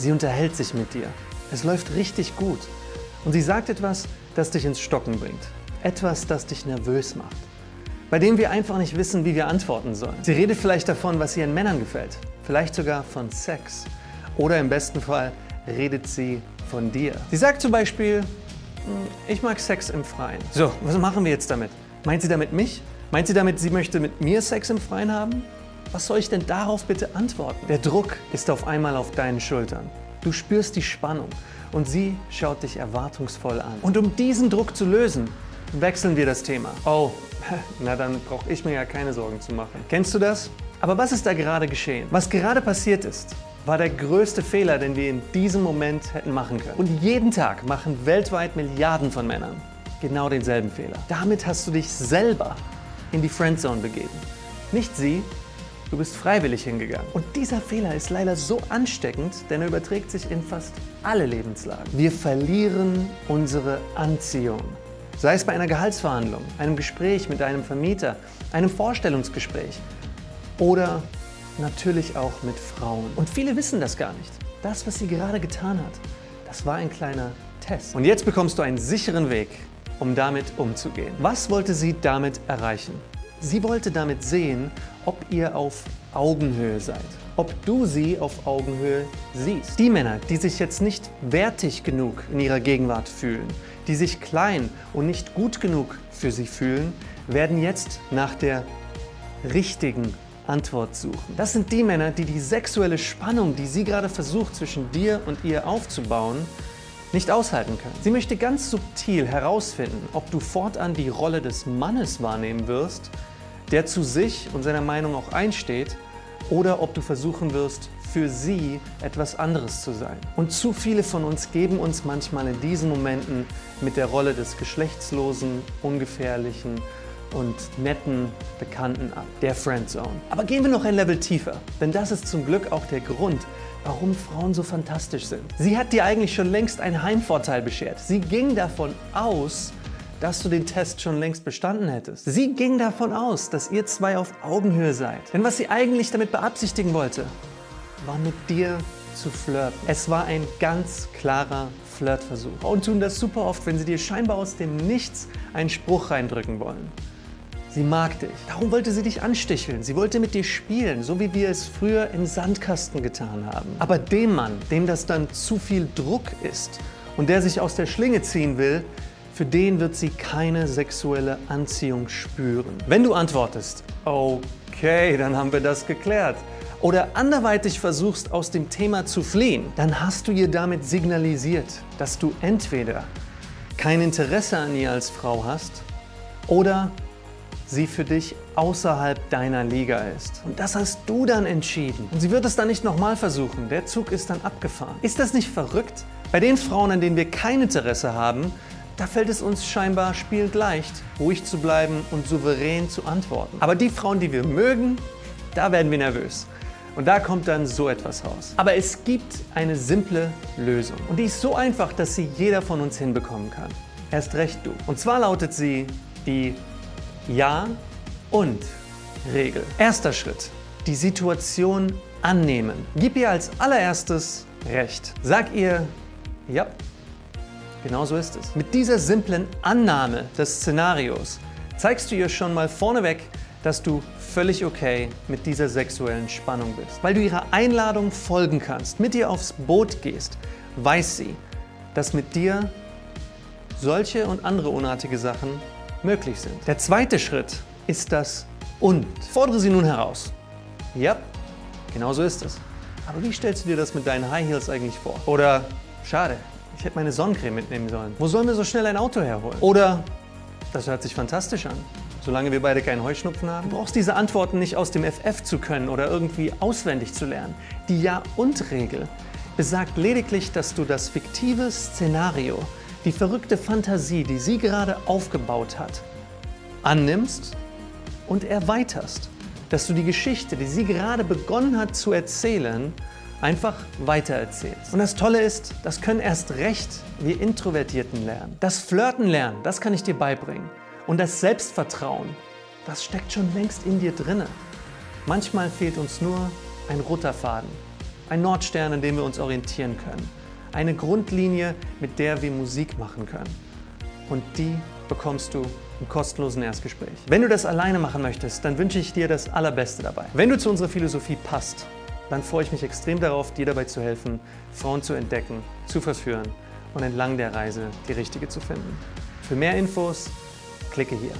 Sie unterhält sich mit dir. Es läuft richtig gut. Und sie sagt etwas, das dich ins Stocken bringt. Etwas, das dich nervös macht. Bei dem wir einfach nicht wissen, wie wir antworten sollen. Sie redet vielleicht davon, was ihren Männern gefällt. Vielleicht sogar von Sex. Oder im besten Fall redet sie von dir. Sie sagt zum Beispiel, "Hm, ich mag Sex im Freien. So, was machen wir jetzt damit? Meint sie damit mich? Meint sie damit, sie möchte mit mir Sex im Freien haben? Was soll ich denn darauf bitte antworten? Der Druck ist auf einmal auf deinen Schultern. Du spürst die Spannung und sie schaut dich erwartungsvoll an. Und um diesen Druck zu lösen, wechseln wir das Thema. Oh, na dann brauche ich mir ja keine Sorgen zu machen. Kennst du das? Aber was ist da gerade geschehen? Was gerade passiert ist, war der größte Fehler, den wir in diesem Moment hätten machen können. Und jeden Tag machen weltweit Milliarden von Männern genau denselben Fehler. Damit hast du dich selber in die Friendzone begeben. Nicht sie, du bist freiwillig hingegangen. Und dieser Fehler ist leider so ansteckend, denn er überträgt sich in fast alle Lebenslagen. Wir verlieren unsere Anziehung. Sei es bei einer Gehaltsverhandlung, einem Gespräch mit einem Vermieter, einem Vorstellungsgespräch oder natürlich auch mit Frauen. Und viele wissen das gar nicht. Das, was sie gerade getan hat, das war ein kleiner Test. Und jetzt bekommst du einen sicheren Weg, um damit umzugehen. Was wollte sie damit erreichen? Sie wollte damit sehen, ob ihr auf Augenhöhe seid. Ob du sie auf Augenhöhe siehst. Die Männer, die sich jetzt nicht wertig genug in ihrer Gegenwart fühlen, die sich klein und nicht gut genug für sie fühlen, werden jetzt nach der richtigen Antwort suchen. Das sind die Männer, die die sexuelle Spannung, die sie gerade versucht zwischen dir und ihr aufzubauen, nicht aushalten können. Sie möchte ganz subtil herausfinden, ob du fortan die Rolle des Mannes wahrnehmen wirst, der zu sich und seiner Meinung auch einsteht, oder ob du versuchen wirst, für sie etwas anderes zu sein. Und zu viele von uns geben uns manchmal in diesen Momenten mit der Rolle des geschlechtslosen, ungefährlichen und netten Bekannten ab, der Friendzone. Aber gehen wir noch ein Level tiefer, denn das ist zum Glück auch der Grund, warum Frauen so fantastisch sind. Sie hat dir eigentlich schon längst einen Heimvorteil beschert. Sie ging davon aus, dass du den Test schon längst bestanden hättest. Sie ging davon aus, dass ihr zwei auf Augenhöhe seid. Denn was sie eigentlich damit beabsichtigen wollte, war mit dir zu flirten. Es war ein ganz klarer Flirtversuch. Frauen tun das super oft, wenn sie dir scheinbar aus dem Nichts einen Spruch reindrücken wollen. Sie mag dich. Darum wollte sie dich ansticheln. Sie wollte mit dir spielen, so wie wir es früher im Sandkasten getan haben. Aber dem Mann, dem das dann zu viel Druck ist und der sich aus der Schlinge ziehen will, für den wird sie keine sexuelle Anziehung spüren. Wenn du antwortest, okay, dann haben wir das geklärt, oder anderweitig versuchst, aus dem Thema zu fliehen, dann hast du ihr damit signalisiert, dass du entweder kein Interesse an ihr als Frau hast oder sie für dich außerhalb deiner Liga ist. Und das hast du dann entschieden. Und sie wird es dann nicht nochmal versuchen. Der Zug ist dann abgefahren. Ist das nicht verrückt? Bei den Frauen, an denen wir kein Interesse haben, da fällt es uns scheinbar spielend leicht, ruhig zu bleiben und souverän zu antworten. Aber die Frauen, die wir mögen, da werden wir nervös. Und da kommt dann so etwas raus. Aber es gibt eine simple Lösung. Und die ist so einfach, dass sie jeder von uns hinbekommen kann. Erst recht du. Und zwar lautet sie die Ja und Regel. Erster Schritt. Die Situation annehmen. Gib ihr als allererstes Recht. Sag ihr, ja, genau so ist es. Mit dieser simplen Annahme des Szenarios zeigst du ihr schon mal vorneweg, dass du völlig okay mit dieser sexuellen Spannung bist. Weil du ihrer Einladung folgen kannst, mit ihr aufs Boot gehst, weiß sie, dass mit dir solche und andere unartige Sachen möglich sind. Der zweite Schritt ist das Und. Fordere sie nun heraus. Ja, genau so ist es. Aber wie stellst du dir das mit deinen High Heels eigentlich vor? Oder, schade, ich hätte meine Sonnencreme mitnehmen sollen. Wo sollen wir so schnell ein Auto herholen? Oder, das hört sich fantastisch an. Solange wir beide keinen Heuschnupfen haben. Du brauchst diese Antworten nicht aus dem FF zu können oder irgendwie auswendig zu lernen. Die Ja-und-Regel besagt lediglich, dass du das fiktive Szenario, die verrückte Fantasie, die sie gerade aufgebaut hat, annimmst und erweiterst. Dass du die Geschichte, die sie gerade begonnen hat zu erzählen, einfach weitererzählst. Und das Tolle ist, das können erst recht wir Introvertierten lernen. Das Flirten lernen, das kann ich dir beibringen. Und das Selbstvertrauen, das steckt schon längst in dir drinne. Manchmal fehlt uns nur ein roter Faden. Ein Nordstern, an dem wir uns orientieren können. Eine Grundlinie, mit der wir Musik machen können. Und die bekommst du im kostenlosen Erstgespräch. Wenn du das alleine machen möchtest, dann wünsche ich dir das Allerbeste dabei. Wenn du zu unserer Philosophie passt, dann freue ich mich extrem darauf, dir dabei zu helfen, Frauen zu entdecken, zu verführen und entlang der Reise die richtige zu finden. Für mehr Infos klicke hier.